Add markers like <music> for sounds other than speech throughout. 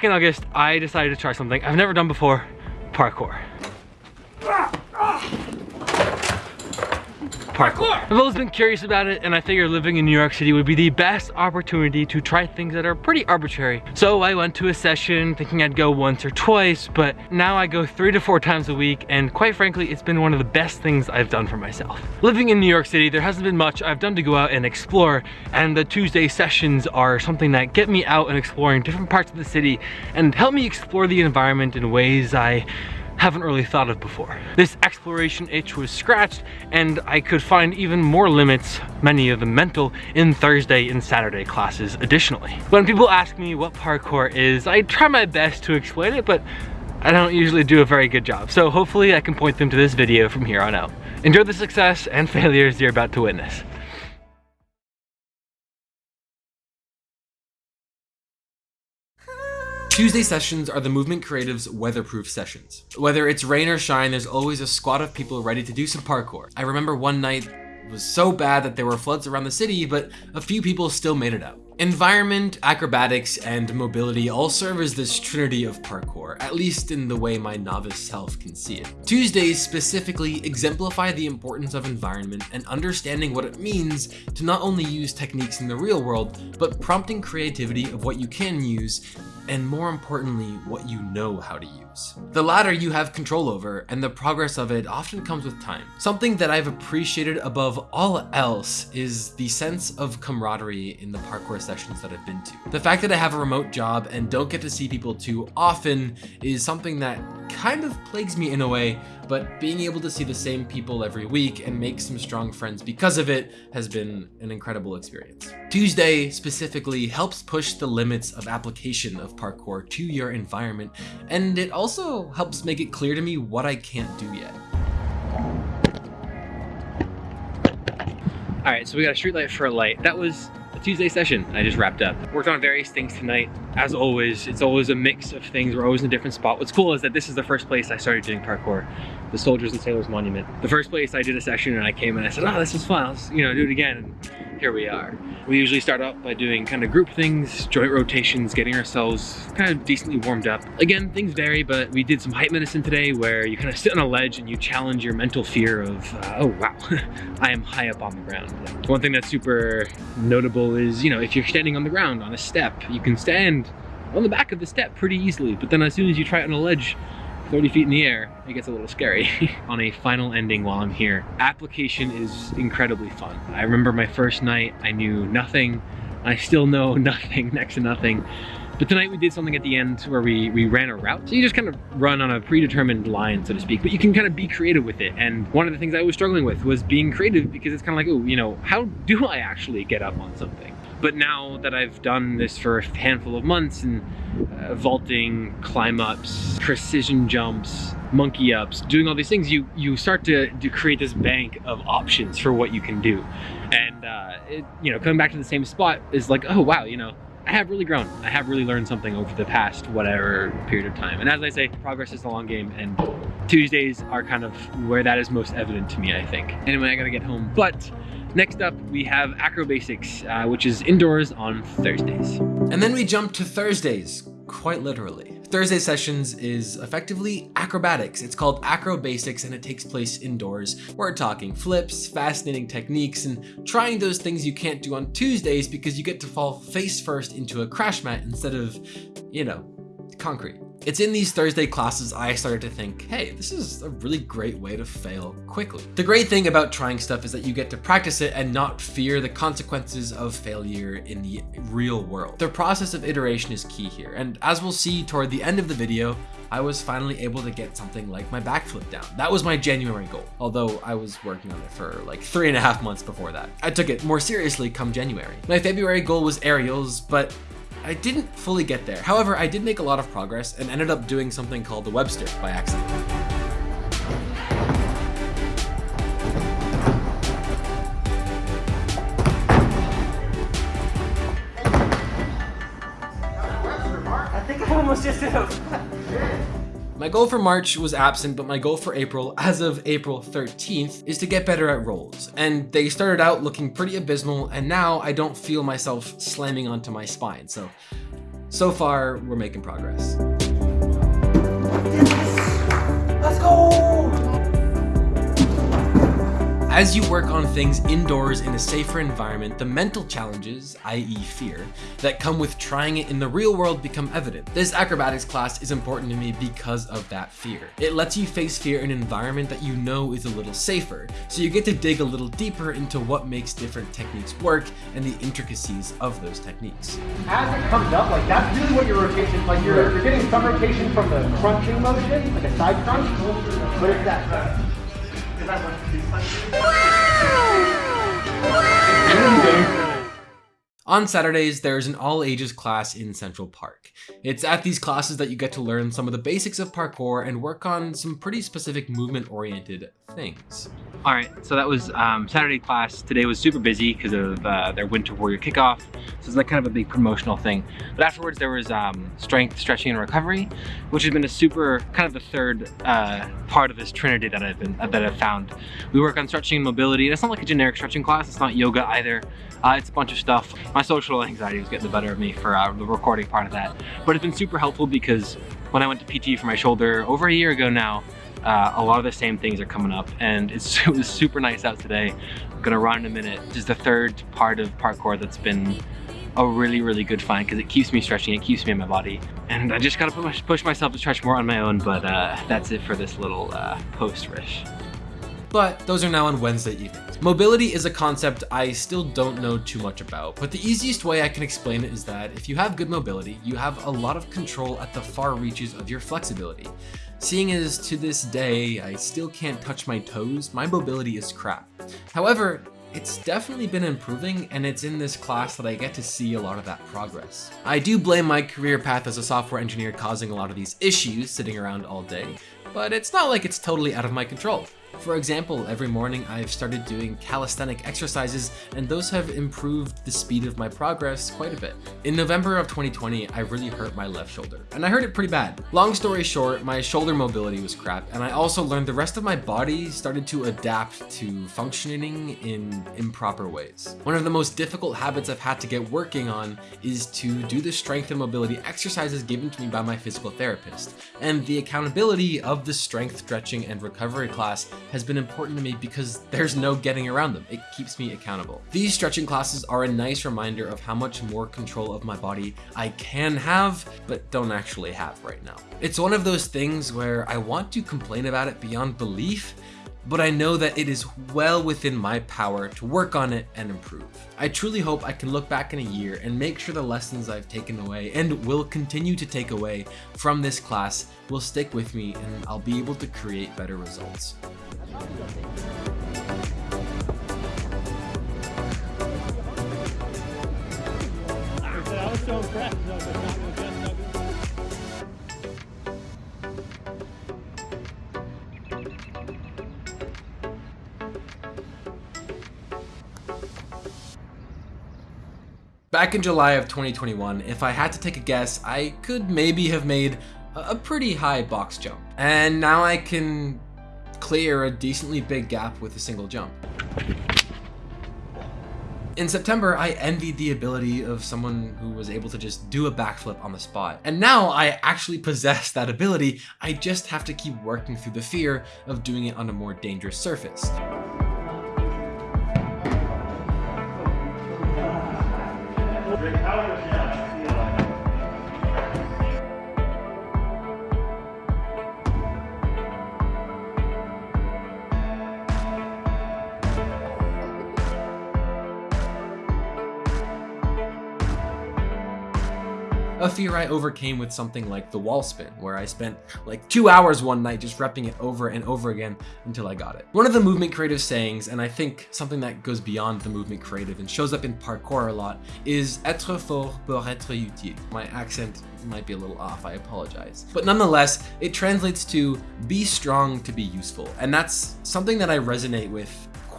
back in August, I decided to try something I've never done before, parkour. I've always been curious about it and I figured living in New York City would be the best opportunity to try things that are pretty arbitrary. So I went to a session thinking I'd go once or twice, but now I go three to four times a week and quite frankly, it's been one of the best things I've done for myself. Living in New York City, there hasn't been much I've done to go out and explore and the Tuesday sessions are something that get me out and exploring different parts of the city and help me explore the environment in ways I haven't really thought of before. This exploration itch was scratched and I could find even more limits, many of them mental, in Thursday and Saturday classes additionally. When people ask me what parkour is, I try my best to explain it, but I don't usually do a very good job. So hopefully I can point them to this video from here on out. Enjoy the success and failures you're about to witness. Tuesday sessions are the Movement Creative's weatherproof sessions. Whether it's rain or shine, there's always a squad of people ready to do some parkour. I remember one night was so bad that there were floods around the city, but a few people still made it out. Environment, acrobatics, and mobility all serve as this trinity of parkour, at least in the way my novice self can see it. Tuesdays specifically exemplify the importance of environment and understanding what it means to not only use techniques in the real world, but prompting creativity of what you can use and more importantly, what you know how to use. The latter you have control over, and the progress of it often comes with time. Something that I've appreciated above all else is the sense of camaraderie in the parkour sessions that I've been to. The fact that I have a remote job and don't get to see people too often is something that kind of plagues me in a way, but being able to see the same people every week and make some strong friends because of it has been an incredible experience. Tuesday specifically helps push the limits of application of parkour to your environment, and it also helps make it clear to me what I can't do yet. All right, so we got a street light for a light. That was a Tuesday session I just wrapped up. Worked on various things tonight. As always, it's always a mix of things. We're always in a different spot. What's cool is that this is the first place I started doing parkour, the Soldiers and Sailors Monument. The first place I did a session and I came and I said, oh, this is fun. Let's, you know, do it again. And here we are. We usually start out by doing kind of group things, joint rotations, getting ourselves kind of decently warmed up. Again, things vary, but we did some height medicine today where you kind of sit on a ledge and you challenge your mental fear of, uh, oh wow, <laughs> I am high up on the ground. One thing that's super notable is, you know, if you're standing on the ground on a step, you can stand on the back of the step pretty easily, but then as soon as you try it on a ledge, 30 feet in the air, it gets a little scary. <laughs> On a final ending while I'm here, application is incredibly fun. I remember my first night, I knew nothing. I still know <laughs> nothing, next to nothing. But tonight we did something at the end where we, we ran a route. So you just kind of run on a predetermined line, so to speak, but you can kind of be creative with it. And one of the things I was struggling with was being creative because it's kind of like, oh, you know, how do I actually get up on something? But now that I've done this for a handful of months and uh, vaulting, climb ups, precision jumps, monkey ups, doing all these things, you you start to, to create this bank of options for what you can do. And uh, it, you know, coming back to the same spot is like, oh wow, you know, I have really grown. I have really learned something over the past whatever period of time. And as I say, progress is a long game and Tuesdays are kind of where that is most evident to me, I think. Anyway, I gotta get home. But Next up, we have Acro Basics, uh, which is indoors on Thursdays. And then we jump to Thursdays, quite literally. Thursday sessions is effectively acrobatics. It's called Acro Basics and it takes place indoors. We're talking flips, fascinating techniques, and trying those things you can't do on Tuesdays because you get to fall face first into a crash mat instead of, you know, concrete. It's in these Thursday classes I started to think, hey, this is a really great way to fail quickly. The great thing about trying stuff is that you get to practice it and not fear the consequences of failure in the real world. The process of iteration is key here, and as we'll see toward the end of the video, I was finally able to get something like my backflip down. That was my January goal, although I was working on it for like three and a half months before that. I took it more seriously come January. My February goal was aerials, but I didn't fully get there. However, I did make a lot of progress and ended up doing something called the Webster by accident. I think I almost just did. <laughs> My goal for March was absent, but my goal for April, as of April 13th, is to get better at rolls. And they started out looking pretty abysmal, and now I don't feel myself slamming onto my spine. So So far, we're making progress. Let's go! As you work on things indoors in a safer environment, the mental challenges, i.e. fear, that come with trying it in the real world become evident. This acrobatics class is important to me because of that fear. It lets you face fear in an environment that you know is a little safer, so you get to dig a little deeper into what makes different techniques work and the intricacies of those techniques. As it comes up, like that's really what your rotation, like you're, you're getting some rotation from the crunching motion, like a side crunch, but it's that. Uh, On Saturdays, there's an all ages class in Central Park. It's at these classes that you get to learn some of the basics of parkour and work on some pretty specific movement oriented things. All right, so that was um, Saturday class. Today was super busy because of uh, their Winter Warrior kickoff. So it's like kind of a big promotional thing. But afterwards there was um, strength, stretching, and recovery, which has been a super, kind of the third uh, part of this trinity that I've been that I've found. We work on stretching and mobility. It's not like a generic stretching class. It's not yoga either. Uh, it's a bunch of stuff. My social anxiety was getting the better of me for uh, the recording part of that. But it's been super helpful because when I went to PT for my shoulder over a year ago now, uh, a lot of the same things are coming up and it's, <laughs> it was super nice out today. I'm gonna run in a minute. This is the third part of parkour that's been a really, really good find because it keeps me stretching, it keeps me in my body. And I just gotta push, push myself to stretch more on my own, but uh, that's it for this little uh, post-rish but those are now on Wednesday evenings. Mobility is a concept I still don't know too much about, but the easiest way I can explain it is that if you have good mobility, you have a lot of control at the far reaches of your flexibility. Seeing as to this day, I still can't touch my toes, my mobility is crap. However, it's definitely been improving and it's in this class that I get to see a lot of that progress. I do blame my career path as a software engineer causing a lot of these issues sitting around all day, but it's not like it's totally out of my control. For example, every morning I've started doing calisthenic exercises and those have improved the speed of my progress quite a bit. In November of 2020, I really hurt my left shoulder and I hurt it pretty bad. Long story short, my shoulder mobility was crap and I also learned the rest of my body started to adapt to functioning in improper ways. One of the most difficult habits I've had to get working on is to do the strength and mobility exercises given to me by my physical therapist and the accountability of the strength stretching and recovery class has been important to me because there's no getting around them. It keeps me accountable. These stretching classes are a nice reminder of how much more control of my body I can have, but don't actually have right now. It's one of those things where I want to complain about it beyond belief, but I know that it is well within my power to work on it and improve. I truly hope I can look back in a year and make sure the lessons I've taken away and will continue to take away from this class will stick with me and I'll be able to create better results. I was. Back in July of 2021, if I had to take a guess, I could maybe have made a pretty high box jump. And now I can clear a decently big gap with a single jump. In September, I envied the ability of someone who was able to just do a backflip on the spot. And now I actually possess that ability, I just have to keep working through the fear of doing it on a more dangerous surface. A fear I overcame with something like the wall spin, where I spent like two hours one night just repping it over and over again until I got it. One of the movement creative sayings, and I think something that goes beyond the movement creative and shows up in parkour a lot, is être fort pour être utile. My accent might be a little off, I apologize. But nonetheless, it translates to be strong to be useful. And that's something that I resonate with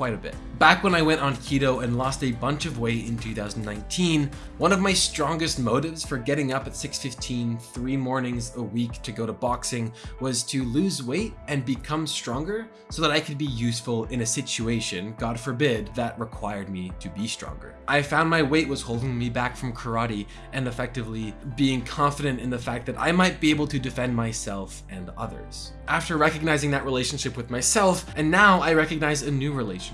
quite a bit. Back when I went on keto and lost a bunch of weight in 2019, one of my strongest motives for getting up at 6.15 three mornings a week to go to boxing was to lose weight and become stronger so that I could be useful in a situation, God forbid, that required me to be stronger. I found my weight was holding me back from karate and effectively being confident in the fact that I might be able to defend myself and others. After recognizing that relationship with myself, and now I recognize a new relationship,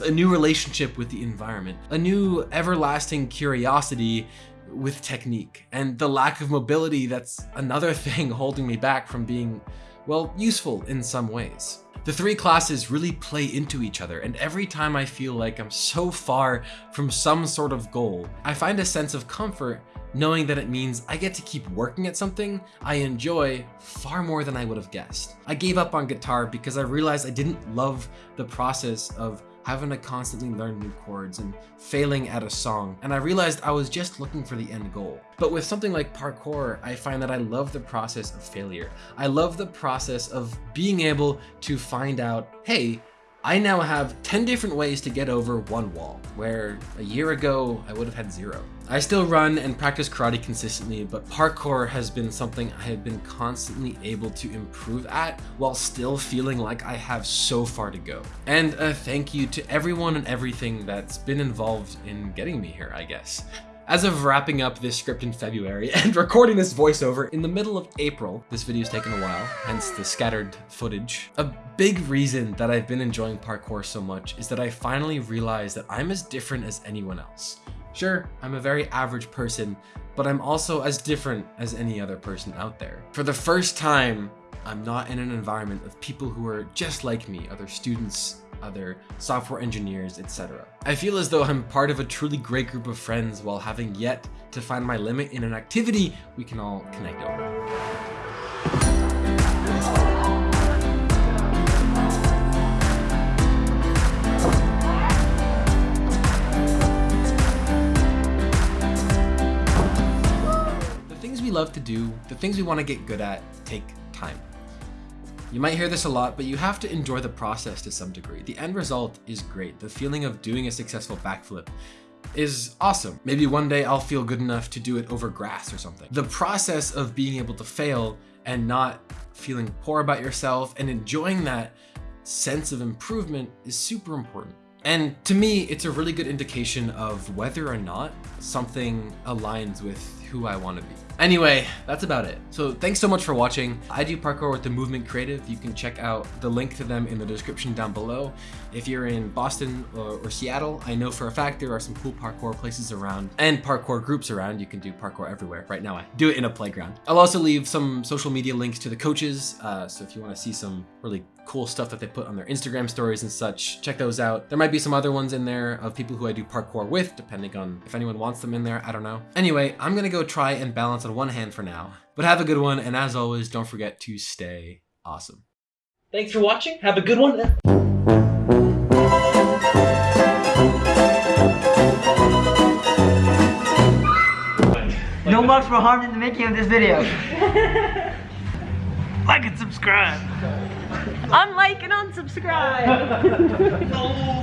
a new relationship with the environment, a new everlasting curiosity with technique, and the lack of mobility that's another <laughs> thing holding me back from being, well, useful in some ways. The three classes really play into each other, and every time I feel like I'm so far from some sort of goal, I find a sense of comfort knowing that it means I get to keep working at something I enjoy far more than I would have guessed. I gave up on guitar because I realized I didn't love the process of having to constantly learn new chords and failing at a song, and I realized I was just looking for the end goal. But with something like parkour, I find that I love the process of failure. I love the process of being able to find out, hey, I now have 10 different ways to get over one wall, where a year ago I would have had zero. I still run and practice karate consistently, but parkour has been something I have been constantly able to improve at while still feeling like I have so far to go. And a thank you to everyone and everything that's been involved in getting me here, I guess. As of wrapping up this script in February <laughs> and recording this voiceover in the middle of April, this video's taken a while, hence the scattered footage. A big reason that I've been enjoying parkour so much is that I finally realized that I'm as different as anyone else. Sure, I'm a very average person, but I'm also as different as any other person out there. For the first time, I'm not in an environment of people who are just like me, other students, other software engineers, etc. I feel as though I'm part of a truly great group of friends while having yet to find my limit in an activity we can all connect over. The things we love to do, the things we want to get good at, take time. You might hear this a lot, but you have to enjoy the process to some degree. The end result is great. The feeling of doing a successful backflip is awesome. Maybe one day I'll feel good enough to do it over grass or something. The process of being able to fail and not feeling poor about yourself and enjoying that sense of improvement is super important. And to me, it's a really good indication of whether or not something aligns with who I want to be. Anyway, that's about it. So thanks so much for watching. I do parkour with the Movement Creative. You can check out the link to them in the description down below. If you're in Boston or, or Seattle, I know for a fact there are some cool parkour places around and parkour groups around. You can do parkour everywhere. Right now, I do it in a playground. I'll also leave some social media links to the coaches. Uh, so if you want to see some really cool stuff that they put on their Instagram stories and such, check those out. There might be some other ones in there of people who I do parkour with, depending on if anyone wants them in there. I don't know. Anyway, I'm gonna go try and balance on one hand for now. But have a good one, and as always, don't forget to stay awesome. Thanks for watching. Have a good one. No marks were harmed in the making of this video. <laughs> like and subscribe. Unlike and unsubscribe. <laughs>